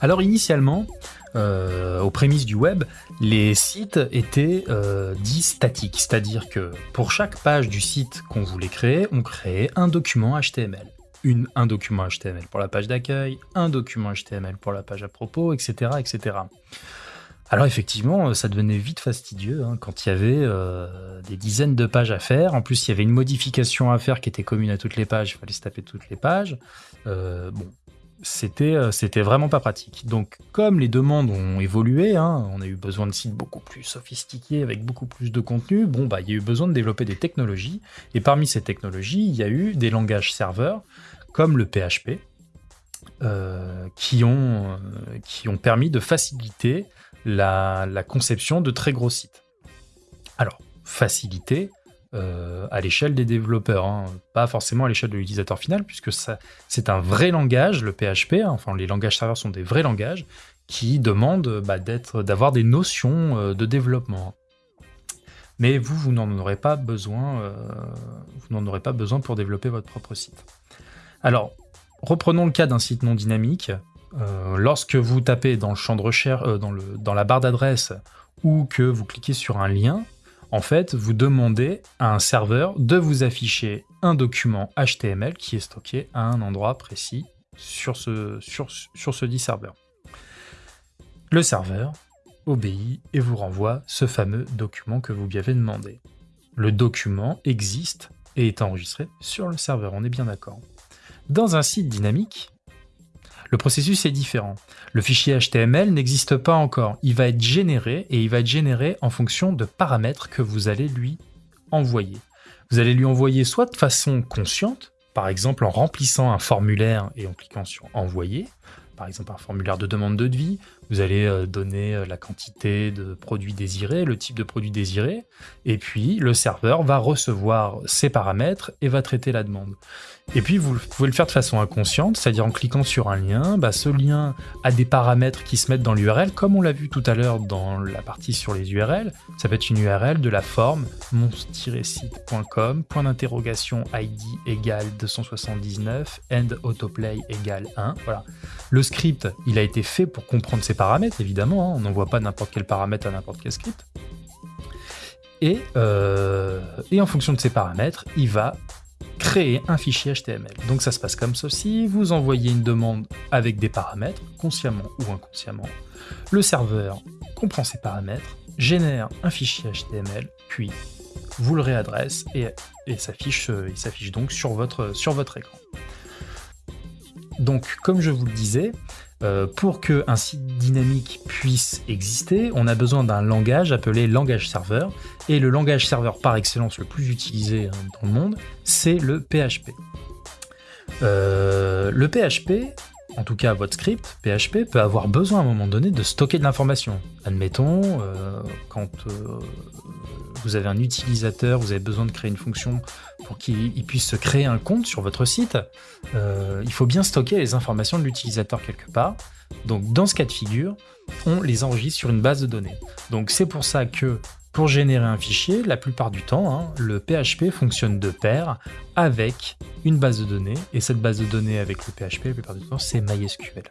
Alors initialement, euh, aux prémices du web, les sites étaient euh, dits statiques, c'est-à-dire que pour chaque page du site qu'on voulait créer, on créait un document HTML. Un document HTML pour la page d'accueil, un document HTML pour la page à propos, etc. etc. Alors effectivement, ça devenait vite fastidieux hein, quand il y avait euh, des dizaines de pages à faire. En plus, il y avait une modification à faire qui était commune à toutes les pages. Il fallait se taper toutes les pages. Bon, c'était euh, c'était vraiment pas pratique. Donc, comme les demandes ont évolué, hein, on a eu besoin de sites beaucoup plus sophistiqués avec beaucoup plus de contenu. Bon, bah, il y a eu besoin de développer des technologies. Et parmi ces technologies, il y a eu des langages serveurs comme le PHP. qui, ont, qui ont permis de faciliter la, conception de très gros sites. Alors, facilité euh, à l'échelle des développeurs, hein. pas forcément à l'échelle de l'utilisateur final, puisque c'est un vrai langage, le PHP, hein. enfin les langages serveurs sont des vrais langages qui demandent bah, d'avoir des notions euh, de développement. Mais vous, vous n'en aurez pas besoin, euh, vous n'en aurez pas besoin pour développer votre propre site. Alors, reprenons le cas d'un site non dynamique. Lorsque vous tapez dans le champ de recherche, dans la barre d'adresse, ou que vous cliquez sur un lien, en fait, vous demandez à un serveur de vous afficher un document HTML qui est stocké à un endroit précis sur ce, sur, dit serveur. Le serveur obéit et vous renvoie ce fameux document que vous lui avez demandé. Le document existe et est enregistré sur le serveur, on est bien d'accord. Dans un site dynamique, le processus est différent. Le fichier HTML n'existe pas encore. Il va être généré et il va être généré en fonction de paramètres que vous allez lui envoyer. Vous allez lui envoyer soit de façon consciente, par exemple en remplissant un formulaire et en cliquant sur envoyer, par exemple un formulaire de demande de devis, vous allez euh, donner euh, la quantité de produits désirés, le type de produit désiré, et puis le serveur va recevoir ces paramètres et va traiter la demande. Et puis vous pouvez le faire de façon inconsciente, c'est-à-dire en cliquant sur un lien, bah, ce lien a des paramètres qui se mettent dans l'URL, comme on l'a vu tout à l'heure dans la partie sur les URL. Ça peut être une URL de la forme mon-site.com, point d'interrogation ID égale 279, end autoplay égale 1. Voilà. Script, il a été fait pour comprendre ces paramètres, évidemment. Hein. On n'envoie pas n'importe quel paramètre à n'importe quel script. Et, euh, et en fonction de ces paramètres, il va créer un fichier HTML. Donc ça se passe comme ceci, vous envoyez une demande avec des paramètres, consciemment ou inconsciemment. Le serveur comprend ces paramètres, génère un fichier HTML, puis vous le réadresse et, et s'affiche donc sur votre, sur votre écran. Donc comme je vous le disais, euh, pour qu'un site dynamique puisse exister, on a besoin d'un langage appelé langage serveur. Et le langage serveur par excellence le plus utilisé hein, dans le monde, c'est le PHP. Euh, le PHP, en tout cas votre script PHP, peut avoir besoin à un moment donné de stocker de l'information. Admettons, euh, quand vous avez un utilisateur, vous avez besoin de créer une fonction pour qu'il puisse se créer un compte sur votre site, euh, il faut bien stocker les informations de l'utilisateur quelque part. Donc dans ce cas de figure, on les enregistre sur une base de données. Donc c'est pour ça que pour générer un fichier, la plupart du temps, hein, le PHP fonctionne de pair avec une base de données, et cette base de données avec le PHP, la plupart du temps, c'est MySQL.